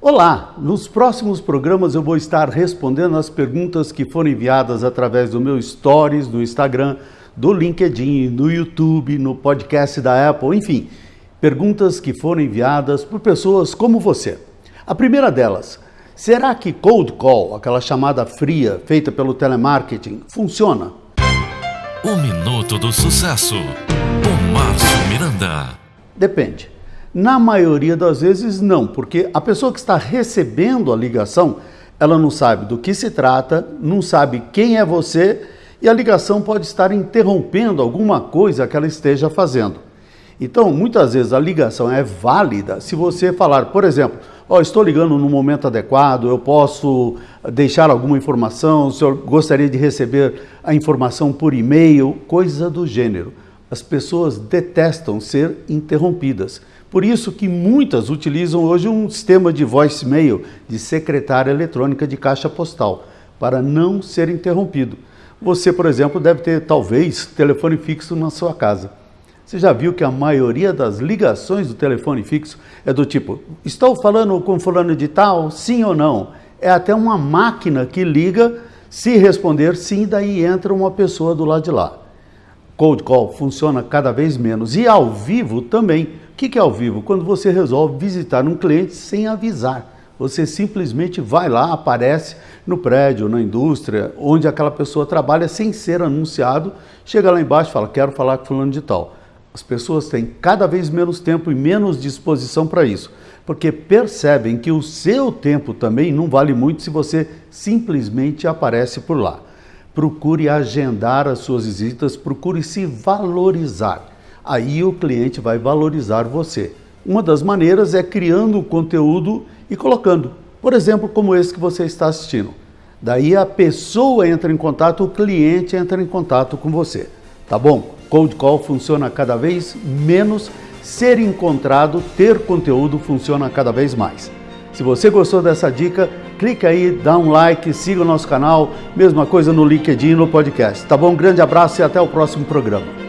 Olá! Nos próximos programas eu vou estar respondendo as perguntas que foram enviadas através do meu Stories, do Instagram, do LinkedIn, no YouTube, no podcast da Apple, enfim, perguntas que foram enviadas por pessoas como você. A primeira delas, será que cold call, aquela chamada fria feita pelo telemarketing, funciona? O Minuto do Sucesso, com Márcio Miranda. Depende. Na maioria das vezes, não, porque a pessoa que está recebendo a ligação, ela não sabe do que se trata, não sabe quem é você e a ligação pode estar interrompendo alguma coisa que ela esteja fazendo. Então, muitas vezes a ligação é válida se você falar, por exemplo, oh, estou ligando no momento adequado, eu posso deixar alguma informação, o senhor gostaria de receber a informação por e-mail, coisa do gênero. As pessoas detestam ser interrompidas. Por isso que muitas utilizam hoje um sistema de voicemail, de secretária eletrônica de caixa postal, para não ser interrompido. Você, por exemplo, deve ter talvez telefone fixo na sua casa. Você já viu que a maioria das ligações do telefone fixo é do tipo: estou falando com fulano de tal, sim ou não? É até uma máquina que liga, se responder sim, daí entra uma pessoa do lado de lá. Cold call funciona cada vez menos e ao vivo também. O que é ao vivo? Quando você resolve visitar um cliente sem avisar. Você simplesmente vai lá, aparece no prédio, na indústria, onde aquela pessoa trabalha sem ser anunciado, chega lá embaixo e fala: Quero falar com fulano de tal. As pessoas têm cada vez menos tempo e menos disposição para isso, porque percebem que o seu tempo também não vale muito se você simplesmente aparece por lá procure agendar as suas visitas, procure se valorizar. Aí o cliente vai valorizar você. Uma das maneiras é criando o conteúdo e colocando, por exemplo, como esse que você está assistindo. Daí a pessoa entra em contato, o cliente entra em contato com você. Tá bom? Cold call funciona cada vez menos, ser encontrado, ter conteúdo funciona cada vez mais. Se você gostou dessa dica, clica aí, dá um like, siga o nosso canal, mesma coisa no LinkedIn e no podcast. Tá bom? Grande abraço e até o próximo programa.